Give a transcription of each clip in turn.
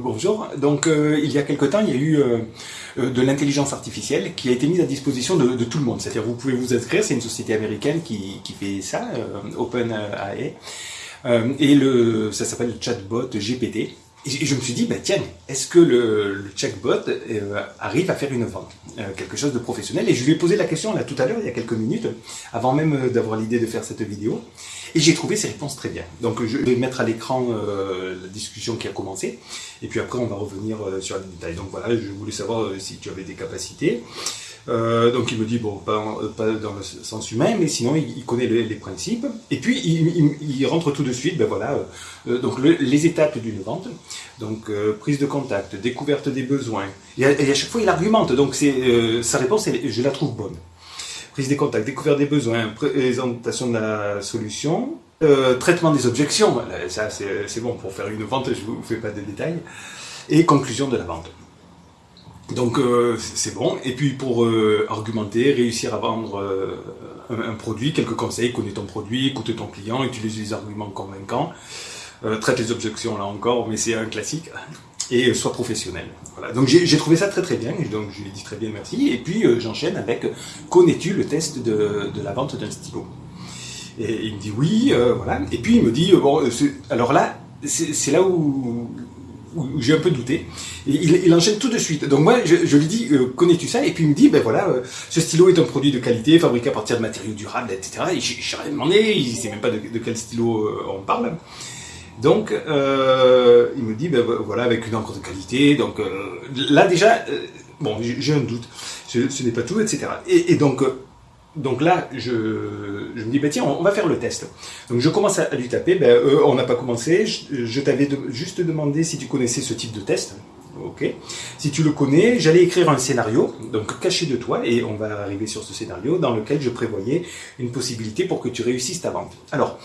Bonjour, donc euh, il y a quelque temps il y a eu euh, euh, de l'intelligence artificielle qui a été mise à disposition de, tout le monde, c'est-à-dire vous pouvez vous inscrire, c'est une société américaine qui, fait ça, OpenAI, et le, ça s'appelle le chatbot GPT, et je me suis dit, bah, tiens, est-ce que le, chatbot arrive à faire une vente Quelque chose de professionnel? Et je lui ai posé la question là tout à l'heure, il y a quelques minutes, avant même d'avoir l'idée de faire cette vidéo. Et j'ai trouvé ces réponses très bien. Donc je vais mettre à l'écran euh, la discussion qui a commencé, et puis après on va revenir euh, sur les détails. Donc voilà, je voulais savoir euh, si tu avais des capacités. Donc il me dit, bon, pas, dans le sens humain, mais sinon il, connaît les, principes. Et puis il, rentre tout de suite, ben voilà, donc les étapes d'une vente. Donc prise de contact, découverte des besoins. Et à, chaque fois il argumente, donc sa réponse, je la trouve bonne prise des contacts, découverte des besoins, présentation de la solution, euh, traitement des objections, ça c'est bon, pour faire une vente, je ne vous fais pas de détails, et conclusion de la vente. Donc euh, c'est bon, et puis pour euh, argumenter, réussir à vendre un, produit, quelques conseils, connais ton produit, écoute ton client, utilise des arguments convaincants, traite les objections là encore, mais c'est un classique et soit professionnel. Voilà. Donc j'ai trouvé ça très très bien, donc je lui ai dit très bien merci, et puis euh, j'enchaîne avec « Connais-tu le test de, de la vente d'un stylo ?» Et il me dit « Oui, euh, voilà. » Et puis il me dit euh, bon, alors là, c'est là où, où j'ai un peu douté. Il, enchaîne tout de suite. Donc moi, je, lui dis, connais-tu ça? Et puis il me dit, ben voilà, ce stylo est un produit de qualité, fabriqué à partir de matériaux durables, etc. Et j'ai rien demandé, il sait même pas de, quel stylo on parle. Donc, euh, il me dit, ben voilà, avec une encre de qualité. Donc euh, là déjà, euh, bon, j'ai un doute. Ce, n'est pas tout, etc. Et, donc, donc là, je, me dis, ben tiens, on, va faire le test. Donc je commence à, lui taper. Ben, on n'a pas commencé. Je, t'avais juste demandé si tu connaissais ce type de test. Ok. Si tu le connais, j'allais écrire un scénario, donc caché de toi, et on va arriver sur ce scénario dans lequel je prévoyais une possibilité pour que tu réussisses ta vente. Alors,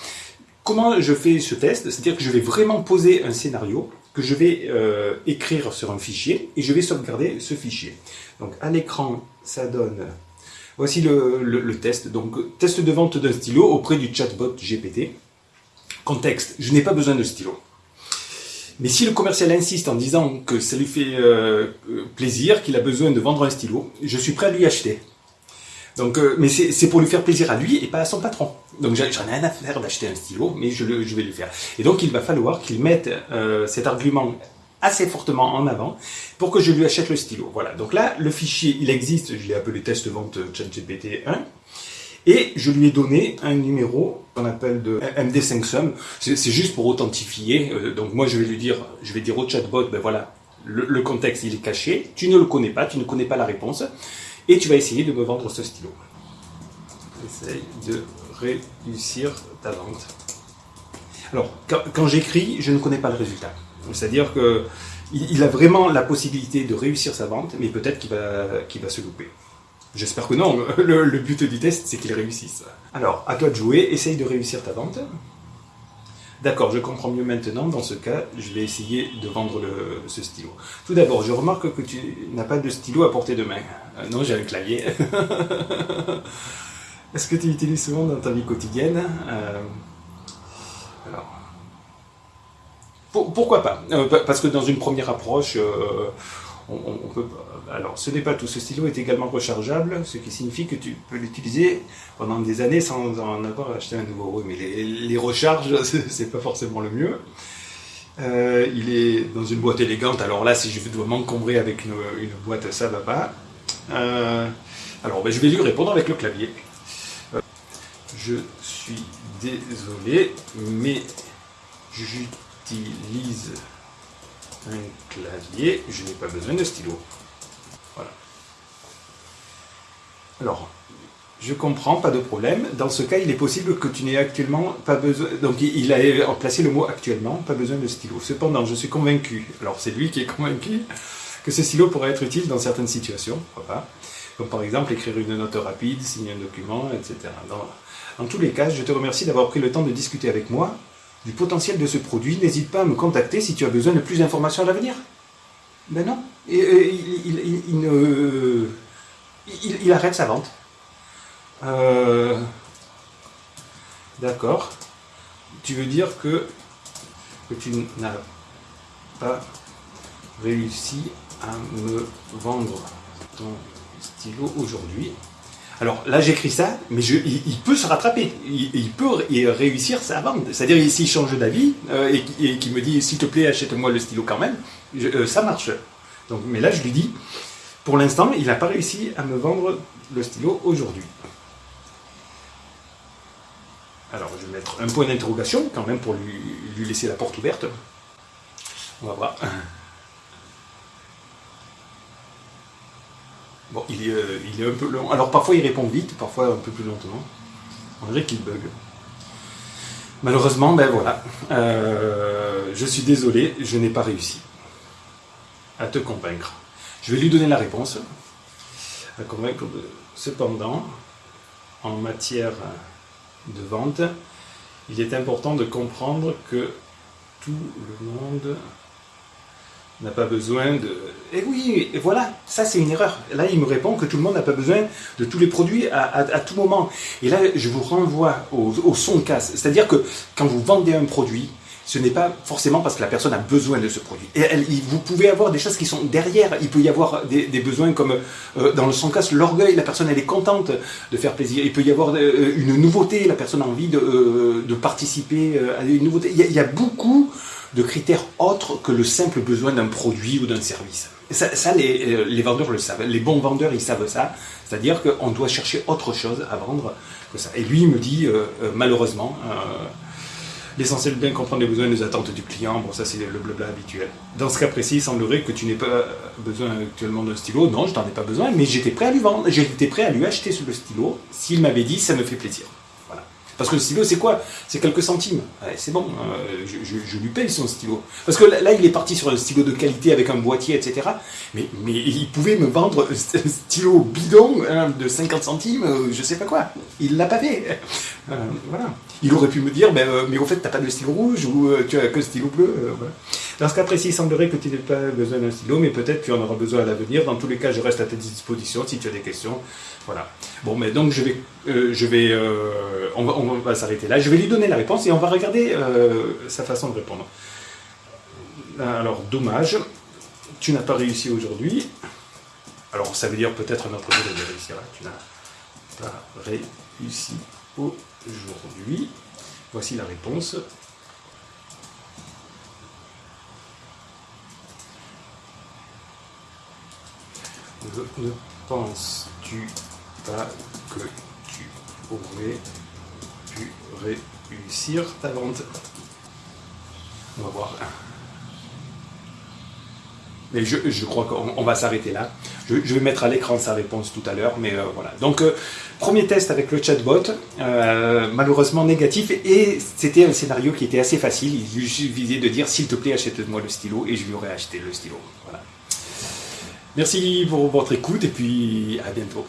Comment je fais ce test? C'est-à-dire que je vais vraiment poser un scénario que je vais euh, écrire sur un fichier et je vais sauvegarder ce fichier. Donc à l'écran, ça donne... Voici le, test. Donc test de vente d'un stylo auprès du chatbot GPT. Contexte, je n'ai pas besoin de stylo. Mais si le commercial insiste en disant que ça lui fait euh, plaisir, qu'il a besoin de vendre un stylo, je suis prêt à lui acheter. Donc, euh, mais c'est pour lui faire plaisir à lui et pas à son patron. Donc j'en ai rien à faire d'acheter un stylo, mais je, vais le faire. Et donc il va falloir qu'il mette euh, cet argument assez fortement en avant pour que je lui achète le stylo. Voilà, donc là, le fichier, il existe, je l'ai appelé test vente ChatGPT 1, et je lui ai donné un numéro qu'on appelle de MD5Sum, c'est juste pour authentifier, euh, donc moi je vais lui dire, je vais dire au chatbot, ben voilà, le, le contexte il est caché, tu ne le connais pas, tu ne connais pas la réponse, et tu vas essayer de me vendre ce stylo. Essaye de réussir ta vente. Alors, quand, j'écris, je ne connais pas le résultat. C'est-à-dire que il a vraiment la possibilité de réussir sa vente, mais peut-être qu'il va, va se louper. J'espère que non, le, but du test, c'est qu'il réussisse. Alors, à toi de jouer, essaye de réussir ta vente. D'accord, je comprends mieux maintenant. Dans ce cas, je vais essayer de vendre ce stylo. Tout d'abord, je remarque que tu n'as pas de stylo à portée de main. Euh, non, j'ai un clavier. Est-ce que tu l'utilises souvent dans ta vie quotidienne? Euh, Alors, pourquoi pas euh, Parce que dans une première approche, on, peut, alors, ce n'est pas tout. Ce stylo est également rechargeable, ce qui signifie que tu peux l'utiliser pendant des années sans en avoir acheté un nouveau. Oui, mais les, recharges, c'est pas forcément le mieux. Euh, il est dans une boîte élégante. Alors là, si je dois m'encombrer avec une, boîte, ça va pas. Euh, alors, ben, je vais lui répondre avec le clavier. Euh, je suis désolé, mais j'utilise un clavier, je n'ai pas besoin de stylo. Voilà. Alors, je comprends, pas de problème. Dans ce cas, il est possible que tu n'aies actuellement pas besoin... Donc, il a placé le mot actuellement, pas besoin de stylo. Cependant, je suis convaincu, alors c'est lui qui est convaincu, que ce stylo pourrait être utile dans certaines situations, pas. Comme par exemple, écrire une note rapide, signer un document, etc. Dans, dans tous les cas, je te remercie d'avoir pris le temps de discuter avec moi du potentiel de ce produit, n'hésite pas à me contacter si tu as besoin de plus d'informations à l'avenir. Ben non, il, il, arrête sa vente. Euh, d'accord. Tu veux dire que tu n'as pas réussi à me vendre ton stylo aujourd'hui? Alors là, j'écris ça, mais je, il, peut se rattraper. Il, peut réussir sa vente. C'est-à-dire, s'il change d'avis euh, et, qu'il me dit, s'il te plaît, achète-moi le stylo quand même, euh, ça marche. Donc, mais là, je lui dis, pour l'instant, il n'a pas réussi à me vendre le stylo aujourd'hui. Alors, je vais mettre un point d'interrogation quand même pour lui, lui laisser la porte ouverte. On va voir. Bon, il est, euh, il est un peu long. Alors parfois il répond vite, parfois un peu plus lentement. On dirait qu'il bug. Malheureusement, ben voilà. Euh, je suis désolé, je n'ai pas réussi à te convaincre. Je vais lui donner la réponse. Cependant, en matière de vente, il est important de comprendre que tout le monde n'a pas besoin de... Eh oui, et voilà, ça c'est une erreur. Là, il me répond que tout le monde n'a pas besoin de tous les produits à, tout moment. Et là, je vous renvoie au, son casse. C'est-à-dire que quand vous vendez un produit, ce n'est pas forcément parce que la personne a besoin de ce produit. Et vous pouvez avoir des choses qui sont derrière. Il peut y avoir des, besoins comme euh, dans le son casse, l'orgueil, la personne elle est contente de faire plaisir. Il peut y avoir euh, une nouveauté, la personne a envie de, euh, de participer à une nouveauté. Il y a beaucoup de critères autres que le simple besoin d'un produit ou d'un service. ça, euh, les, vendeurs le savent. Les bons vendeurs, ils savent ça. C'est-à-dire qu'on doit chercher autre chose à vendre que ça. Et lui, il me dit, euh, euh, malheureusement, l'essentiel de bien comprendre les besoins et les attentes du client, bon, ça c'est le blabla habituel. Dans ce cas précis, il semblerait que tu n'aies pas besoin actuellement d'un stylo. Non, je n'en ai pas besoin, mais j'étais prêt à lui vendre. J'étais prêt à lui acheter le stylo s'il m'avait dit, ça me fait plaisir. Parce que le stylo, c'est quoi C'est quelques centimes. c'est bon, euh, je, lui paye son stylo. Parce que là, il est parti sur un stylo de qualité avec un boîtier, etc. Mais, mais il pouvait me vendre un stylo bidon hein, de 50 centimes, euh, je sais pas quoi. Il l'a pas fait. Euh, voilà. Il aurait pu me dire, ben, mais au fait, t'as pas de stylo rouge ou tu as que stylo bleu. Dans ce cas précis, il semblerait que tu n'aies pas besoin d'un stylo, mais peut-être tu en auras besoin à l'avenir. Dans tous les cas, je reste à ta disposition si tu as des questions. Voilà. Bon, mais donc je vais, euh, euh, on va, s'arrêter là. Je vais lui donner la réponse et on va regarder euh, sa façon de répondre. Alors, dommage, tu n'as pas réussi aujourd'hui. Alors, ça veut dire peut-être un autre jour de réussir. Tu n'as pas réussi aujourd'hui. Voici la réponse. Ne penses-tu pas que tu aurais pu réussir ta vente? On va voir. Mais je, crois qu'on va s'arrêter là. Je, vais mettre à l'écran sa réponse tout à l'heure, mais euh, voilà. Donc, euh, premier test avec le chatbot, euh, malheureusement négatif, et c'était un scénario qui était assez facile. Il suffisait de dire, s'il te plaît, achète-moi le stylo, et je lui aurais acheté le stylo. Voilà. Merci pour votre écoute et puis à bientôt.